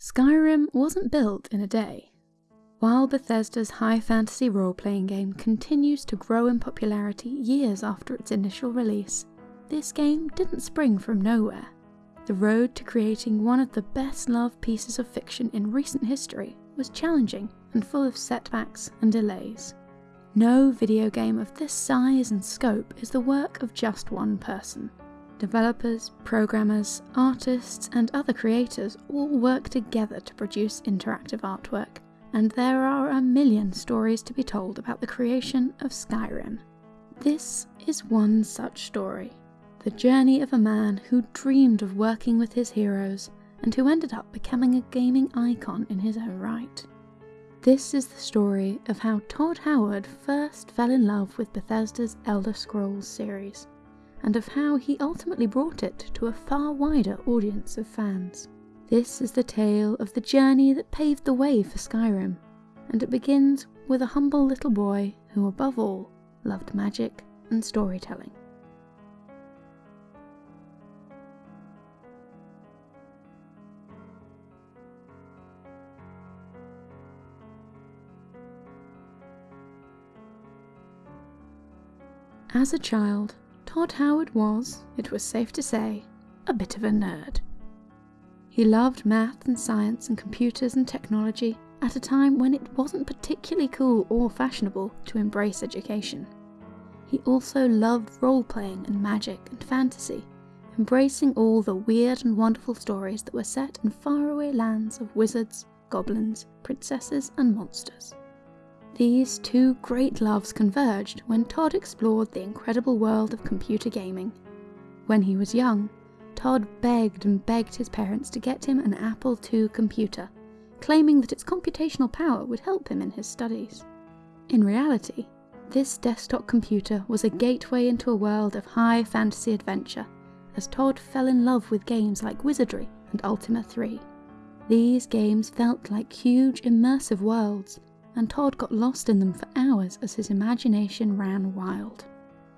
Skyrim wasn't built in a day. While Bethesda's high fantasy role playing game continues to grow in popularity years after its initial release, this game didn't spring from nowhere. The road to creating one of the best loved pieces of fiction in recent history was challenging and full of setbacks and delays. No video game of this size and scope is the work of just one person. Developers, programmers, artists, and other creators all work together to produce interactive artwork, and there are a million stories to be told about the creation of Skyrim. This is one such story the journey of a man who dreamed of working with his heroes and who ended up becoming a gaming icon in his own right. This is the story of how Todd Howard first fell in love with Bethesda's Elder Scrolls series and of how he ultimately brought it to a far wider audience of fans. This is the tale of the journey that paved the way for Skyrim, and it begins with a humble little boy who, above all, loved magic and storytelling. As a child, Todd Howard was, it was safe to say, a bit of a nerd. He loved math and science and computers and technology at a time when it wasn't particularly cool or fashionable to embrace education. He also loved role playing and magic and fantasy, embracing all the weird and wonderful stories that were set in faraway lands of wizards, goblins, princesses, and monsters. These two great loves converged when Todd explored the incredible world of computer gaming. When he was young, Todd begged and begged his parents to get him an Apple II computer, claiming that its computational power would help him in his studies. In reality, this desktop computer was a gateway into a world of high fantasy adventure, as Todd fell in love with games like Wizardry and Ultima 3. These games felt like huge immersive worlds and Todd got lost in them for hours as his imagination ran wild.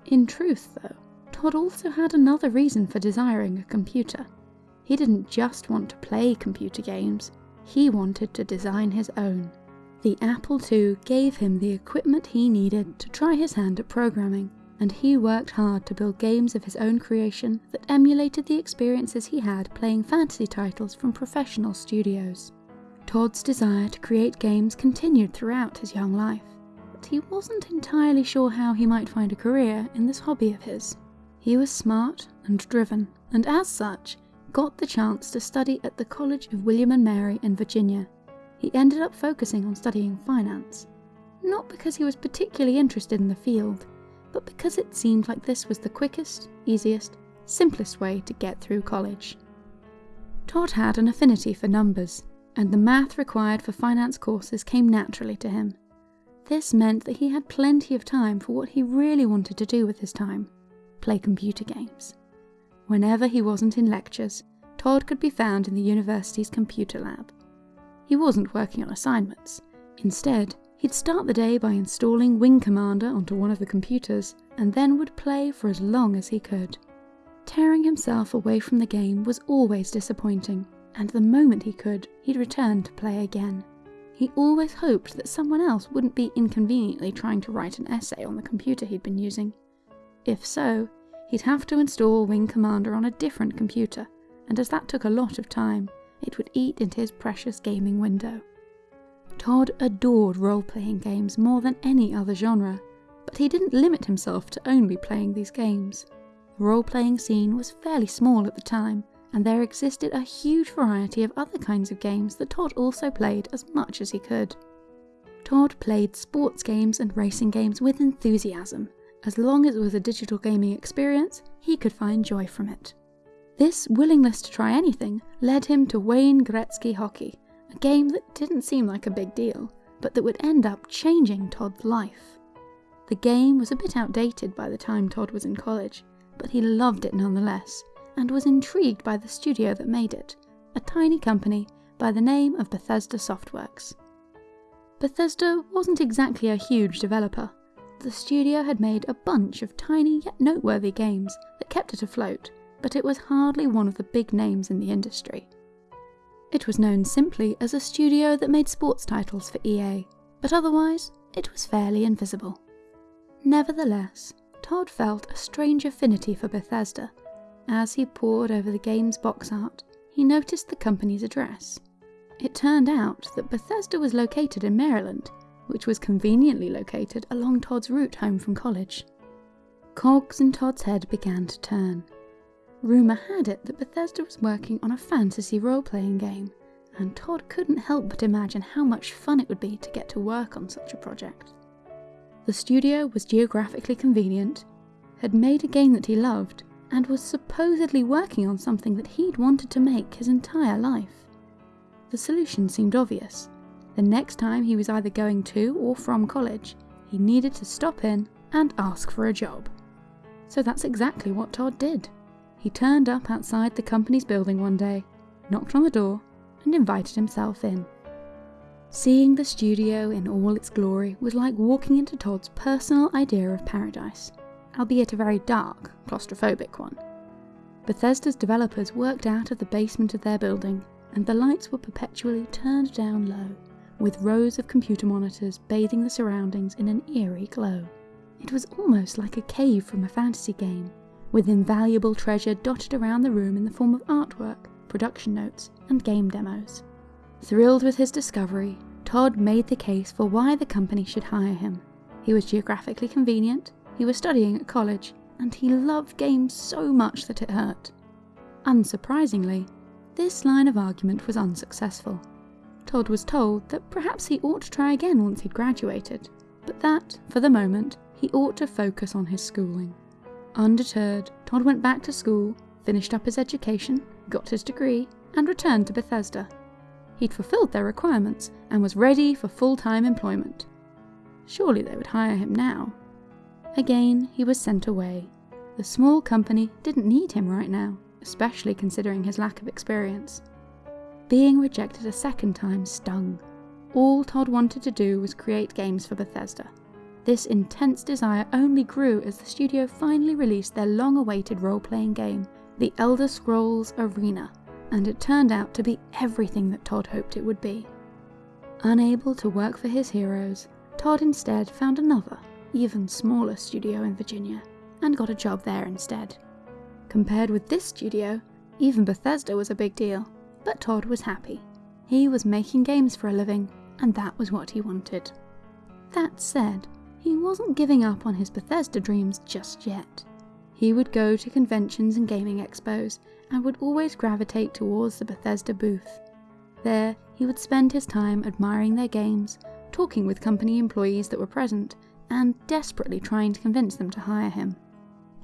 In truth, though, Todd also had another reason for desiring a computer. He didn't just want to play computer games, he wanted to design his own. The Apple II gave him the equipment he needed to try his hand at programming, and he worked hard to build games of his own creation that emulated the experiences he had playing fantasy titles from professional studios. Todd's desire to create games continued throughout his young life, but he wasn't entirely sure how he might find a career in this hobby of his. He was smart and driven, and as such, got the chance to study at the College of William and Mary in Virginia. He ended up focusing on studying finance, not because he was particularly interested in the field, but because it seemed like this was the quickest, easiest, simplest way to get through college. Todd had an affinity for numbers, and the math required for finance courses came naturally to him. This meant that he had plenty of time for what he really wanted to do with his time play computer games. Whenever he wasn't in lectures, Todd could be found in the university's computer lab. He wasn't working on assignments. Instead, he'd start the day by installing Wing Commander onto one of the computers and then would play for as long as he could. Tearing himself away from the game was always disappointing, and the moment he could, he'd return to play again. He always hoped that someone else wouldn't be inconveniently trying to write an essay on the computer he'd been using. If so, he'd have to install Wing Commander on a different computer, and as that took a lot of time, it would eat into his precious gaming window. Todd adored role playing games more than any other genre, but he didn't limit himself to only playing these games. The role playing scene was fairly small at the time, and there existed a huge variety of other kinds of games that Todd also played as much as he could. Todd played sports games and racing games with enthusiasm. As long as it was a digital gaming experience, he could find joy from it. This willingness to try anything led him to Wayne Gretzky Hockey, a game that didn't seem like a big deal, but that would end up changing Todd's life. The game was a bit outdated by the time Todd was in college, but he loved it nonetheless, and was intrigued by the studio that made it, a tiny company by the name of Bethesda Softworks. Bethesda wasn't exactly a huge developer. The studio had made a bunch of tiny yet noteworthy games that kept it afloat, but it was hardly one of the big names in the industry. It was known simply as a studio that made sports titles for EA, but otherwise, it was fairly invisible. Nevertheless, Todd felt a strange affinity for Bethesda. As he pored over the game's box art, he noticed the company's address. It turned out that Bethesda was located in Maryland, which was conveniently located along Todd's route home from college. Cogs in Todd's head began to turn. Rumour had it that Bethesda was working on a fantasy role playing game, and Todd couldn't help but imagine how much fun it would be to get to work on such a project. The studio was geographically convenient, had made a game that he loved, and was supposedly working on something that he'd wanted to make his entire life. The solution seemed obvious. The next time he was either going to or from college, he needed to stop in and ask for a job. So that's exactly what Todd did. He turned up outside the company's building one day, knocked on the door, and invited himself in. Seeing the studio in all its glory was like walking into Todd's personal idea of paradise, albeit a very dark, claustrophobic one. Bethesda's developers worked out of the basement of their building, and the lights were perpetually turned down low, with rows of computer monitors bathing the surroundings in an eerie glow. It was almost like a cave from a fantasy game, with invaluable treasure dotted around the room in the form of artwork, production notes, and game demos. Thrilled with his discovery, Todd made the case for why the company should hire him. He was geographically convenient, he was studying at college, and he loved games so much that it hurt. Unsurprisingly, this line of argument was unsuccessful. Todd was told that perhaps he ought to try again once he'd graduated, but that, for the moment, he ought to focus on his schooling. Undeterred, Todd went back to school, finished up his education, got his degree, and returned to Bethesda. He'd fulfilled their requirements and was ready for full time employment. Surely they would hire him now. Again, he was sent away. The small company didn't need him right now, especially considering his lack of experience. Being rejected a second time stung. All Todd wanted to do was create games for Bethesda. This intense desire only grew as the studio finally released their long awaited role playing game, The Elder Scrolls Arena, and it turned out to be everything that Todd hoped it would be. Unable to work for his heroes, Todd instead found another, even smaller studio in Virginia, and got a job there instead. Compared with this studio, even Bethesda was a big deal, but Todd was happy. He was making games for a living, and that was what he wanted. That said, he wasn't giving up on his Bethesda dreams just yet. He would go to conventions and gaming expos and would always gravitate towards the Bethesda booth. There, he would spend his time admiring their games, talking with company employees that were present, and desperately trying to convince them to hire him.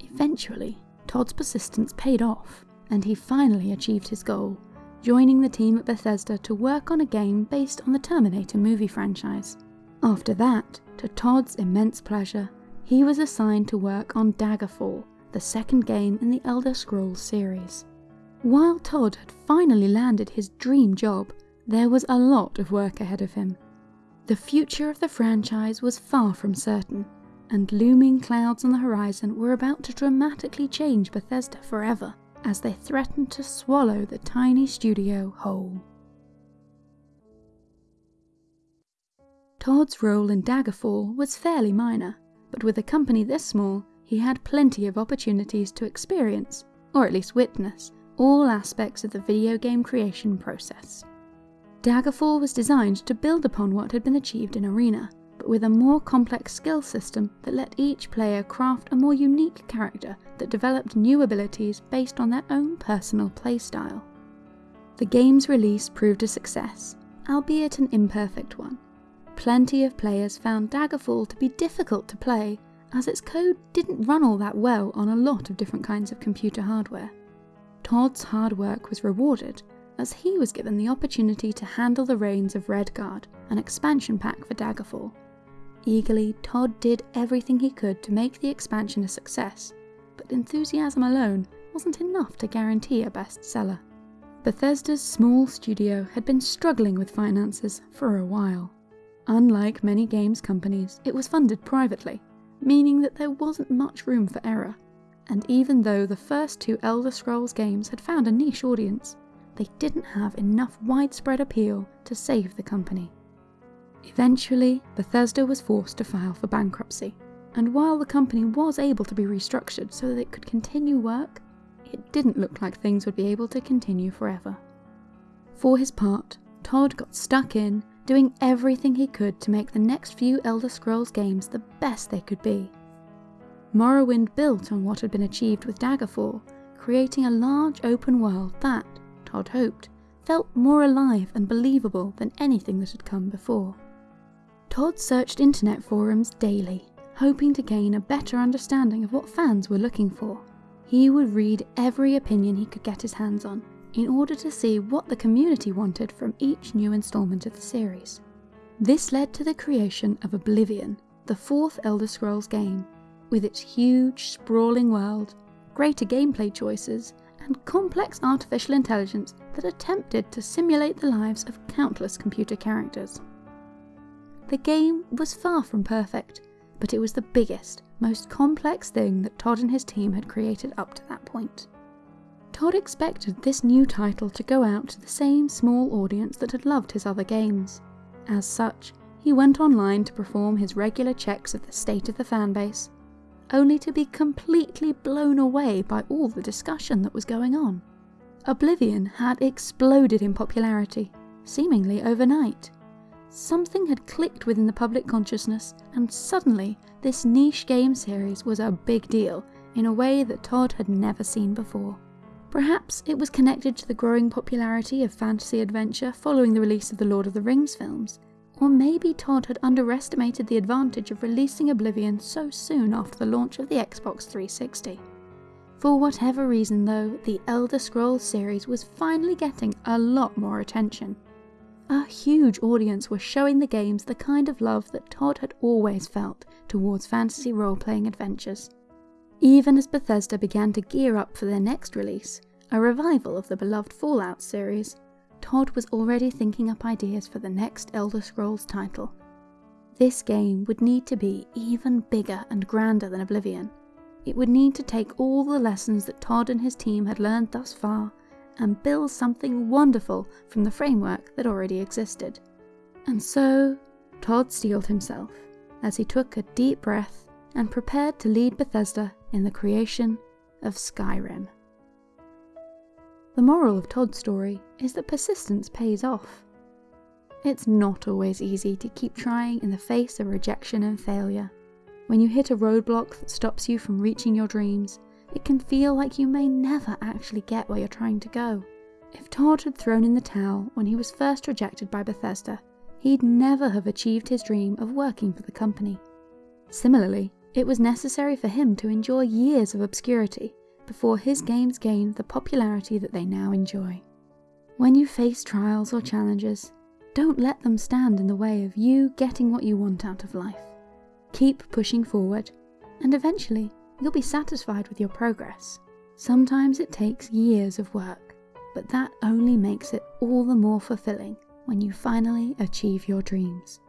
Eventually, Todd's persistence paid off, and he finally achieved his goal, joining the team at Bethesda to work on a game based on the Terminator movie franchise. After that, to Todd's immense pleasure, he was assigned to work on Daggerfall, the second game in the Elder Scrolls series. While Todd had finally landed his dream job, there was a lot of work ahead of him. The future of the franchise was far from certain, and looming clouds on the horizon were about to dramatically change Bethesda forever as they threatened to swallow the tiny studio whole. Todd's role in Daggerfall was fairly minor, but with a company this small, he had plenty of opportunities to experience, or at least witness, all aspects of the video game creation process. Daggerfall was designed to build upon what had been achieved in Arena, but with a more complex skill system that let each player craft a more unique character that developed new abilities based on their own personal playstyle. The game's release proved a success, albeit an imperfect one. Plenty of players found Daggerfall to be difficult to play, as its code didn't run all that well on a lot of different kinds of computer hardware. Todd's hard work was rewarded, as he was given the opportunity to handle the reins of Redguard, an expansion pack for Daggerfall. Eagerly, Todd did everything he could to make the expansion a success, but enthusiasm alone wasn't enough to guarantee a bestseller. Bethesda's small studio had been struggling with finances for a while. Unlike many games companies, it was funded privately, meaning that there wasn't much room for error. And even though the first two Elder Scrolls games had found a niche audience, they didn't have enough widespread appeal to save the company. Eventually, Bethesda was forced to file for bankruptcy, and while the company was able to be restructured so that it could continue work, it didn't look like things would be able to continue forever. For his part, Todd got stuck in, doing everything he could to make the next few Elder Scrolls games the best they could be. Morrowind built on what had been achieved with Daggerfall, creating a large open world that, Todd hoped, felt more alive and believable than anything that had come before. Todd searched internet forums daily, hoping to gain a better understanding of what fans were looking for. He would read every opinion he could get his hands on in order to see what the community wanted from each new installment of the series. This led to the creation of Oblivion, the fourth Elder Scrolls game, with its huge, sprawling world, greater gameplay choices, and complex artificial intelligence that attempted to simulate the lives of countless computer characters. The game was far from perfect, but it was the biggest, most complex thing that Todd and his team had created up to that point. Todd expected this new title to go out to the same small audience that had loved his other games. As such, he went online to perform his regular checks of the state of the fanbase, only to be completely blown away by all the discussion that was going on. Oblivion had exploded in popularity, seemingly overnight. Something had clicked within the public consciousness, and suddenly this niche game series was a big deal in a way that Todd had never seen before. Perhaps it was connected to the growing popularity of fantasy adventure following the release of the Lord of the Rings films, or maybe Todd had underestimated the advantage of releasing Oblivion so soon after the launch of the Xbox 360. For whatever reason though, the Elder Scrolls series was finally getting a lot more attention. A huge audience was showing the games the kind of love that Todd had always felt towards fantasy role playing adventures. Even as Bethesda began to gear up for their next release, a revival of the beloved Fallout series, Todd was already thinking up ideas for the next Elder Scrolls title. This game would need to be even bigger and grander than Oblivion. It would need to take all the lessons that Todd and his team had learned thus far and build something wonderful from the framework that already existed. And so, Todd steeled himself as he took a deep breath and prepared to lead Bethesda in the creation of Skyrim. The moral of Todd's story is that persistence pays off. It's not always easy to keep trying in the face of rejection and failure. When you hit a roadblock that stops you from reaching your dreams, it can feel like you may never actually get where you're trying to go. If Todd had thrown in the towel when he was first rejected by Bethesda, he'd never have achieved his dream of working for the company. Similarly, it was necessary for him to endure years of obscurity before his games gained the popularity that they now enjoy. When you face trials or challenges, don't let them stand in the way of you getting what you want out of life. Keep pushing forward, and eventually you'll be satisfied with your progress. Sometimes it takes years of work, but that only makes it all the more fulfilling when you finally achieve your dreams.